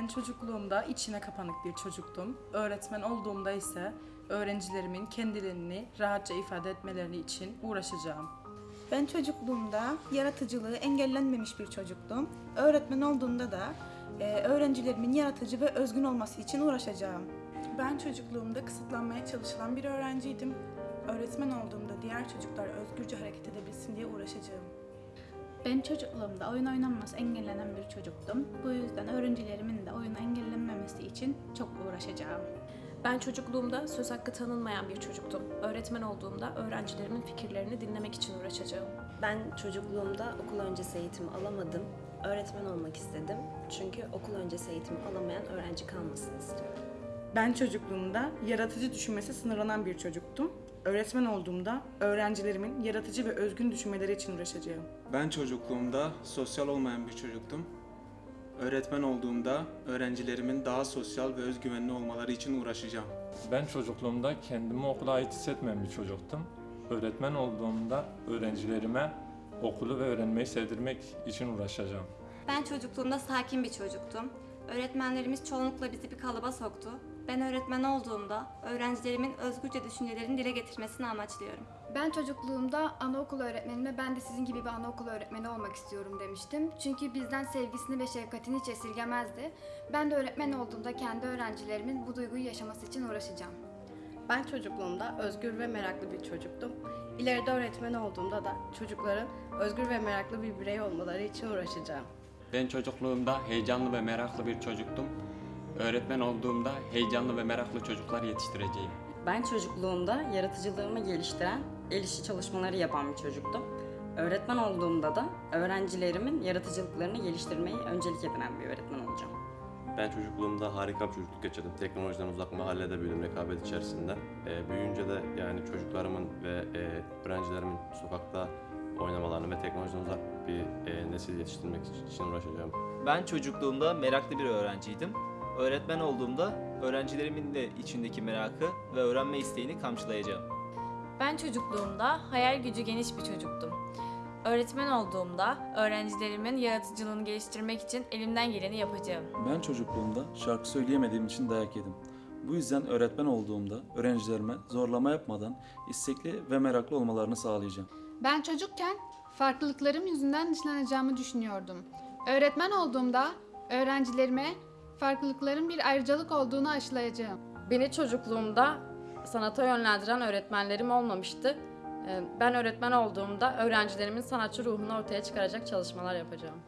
Ben çocukluğumda içine kapanık bir çocuktum. Öğretmen olduğumda ise öğrencilerimin kendilerini rahatça ifade etmeleri için uğraşacağım. Ben çocukluğumda yaratıcılığı engellenmemiş bir çocuktum. Öğretmen olduğumda da e, öğrencilerimin yaratıcı ve özgün olması için uğraşacağım. Ben çocukluğumda kısıtlanmaya çalışılan bir öğrenciydim. Öğretmen olduğumda diğer çocuklar özgürce hareket edebilsin diye uğraşacağım. Ben çocukluğumda oyun oynanması engellenen bir çocuktum. Bu yüzden öğrencilerimin de oyun engellenmemesi için çok uğraşacağım. Ben çocukluğumda söz hakkı tanınmayan bir çocuktum. Öğretmen olduğumda öğrencilerimin fikirlerini dinlemek için uğraşacağım. Ben çocukluğumda okul öncesi eğitim alamadım. Öğretmen olmak istedim. Çünkü okul öncesi eğitim alamayan öğrenci kalmasını istiyorum. Ben çocukluğumda yaratıcı düşünmesi sınırlanan bir çocuktum. Öğretmen olduğumda öğrencilerimin yaratıcı ve özgün düşünmeleri için uğraşacağım. Ben çocukluğumda sosyal olmayan bir çocuktum. Öğretmen olduğumda öğrencilerimin daha sosyal ve özgüvenli olmaları için uğraşacağım. Ben çocukluğumda kendimi okula ait hissetmeyen bir çocuktum. Öğretmen olduğumda öğrencilerime okulu ve öğrenmeyi sevdirmek için uğraşacağım. Ben çocukluğumda sakin bir çocuktum. Öğretmenlerimiz çoğunlukla bizi bir kalıba soktu. Ben öğretmen olduğumda öğrencilerimin özgürce düşüncelerini dile getirmesini amaçlıyorum. Ben çocukluğumda anaokulu öğretmenime ben de sizin gibi bir anaokulu öğretmeni olmak istiyorum demiştim. Çünkü bizden sevgisini ve şefkatini hiç esirgemezdi. Ben de öğretmen olduğumda kendi öğrencilerimin bu duyguyu yaşaması için uğraşacağım. Ben çocukluğumda özgür ve meraklı bir çocuktum. İleride öğretmen olduğumda da çocukların özgür ve meraklı bir birey olmaları için uğraşacağım. Ben çocukluğumda heyecanlı ve meraklı bir çocuktum. Öğretmen olduğumda heyecanlı ve meraklı çocuklar yetiştireceğim. Ben çocukluğumda yaratıcılığımı geliştiren, el işi çalışmaları yapan bir çocuktum. Öğretmen olduğumda da öğrencilerimin yaratıcılıklarını geliştirmeyi öncelik edinen bir öğretmen olacağım. Ben çocukluğumda harika bir çocukluk geçirdim. Teknolojiden uzak mahallede büyüdüm rekabet içerisinde. E, büyüyünce de yani çocuklarımın ve e, öğrencilerimin sokakta oynamalarını ve teknolojiden uzak bir e, nesil yetiştirmek için uğraşacağım. Ben çocukluğumda meraklı bir öğrenciydim. Öğretmen olduğumda öğrencilerimin de içindeki merakı ve öğrenme isteğini kamçılayacağım. Ben çocukluğumda hayal gücü geniş bir çocuktum. Öğretmen olduğumda öğrencilerimin yaratıcılığını geliştirmek için elimden geleni yapacağım. Ben çocukluğumda şarkı söyleyemediğim için dayak yedim. Bu yüzden öğretmen olduğumda öğrencilerime zorlama yapmadan istekli ve meraklı olmalarını sağlayacağım. Ben çocukken farklılıklarım yüzünden dışlanacağımı düşünüyordum. Öğretmen olduğumda öğrencilerime farklılıkların bir ayrıcalık olduğunu aşılayacağım. Beni çocukluğumda sanata yönlendiren öğretmenlerim olmamıştı. Ee, Ben öğretmen olduğumda öğrencilerimin sanatçı ruhunu ortaya çıkaracak çalışmalar yapacağım.